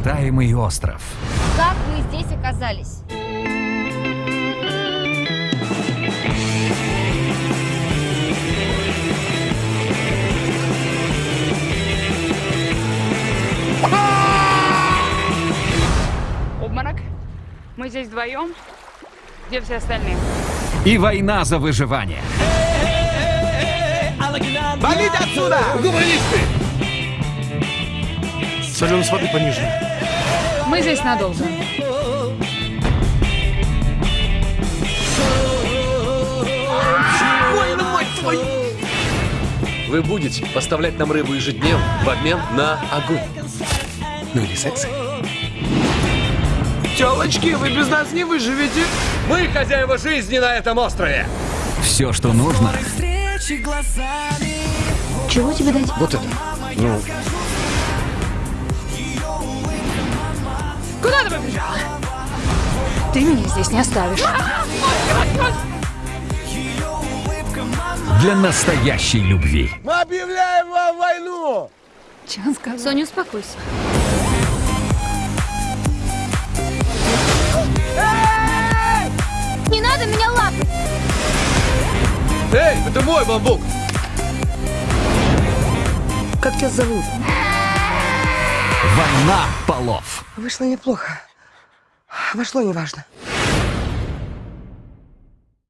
необитаемый остров. Как мы здесь оказались? Обморок. Мы здесь вдвоем. Где все остальные? И война за выживание. Валите отсюда! Гуманисты! Соленость воды пониже. Мы здесь надолго. Больно, мать твою! Вы будете поставлять нам рыбу ежедневно в обмен на огонь. Ну или секс. Телочки, вы без нас не выживете. Мы хозяева жизни на этом острове. Все, что нужно, Чего тебе дать? Вот это. Ну, Куда ты побежала? Ты меня здесь не оставишь. для настоящей любви. Мы объявляем вам войну! Че он сказал? Соня, успокойся. Не надо меня лапать! эй, это мой бамбук. Как тебя зовут? Война полов. Вышло неплохо. Вошло неважно.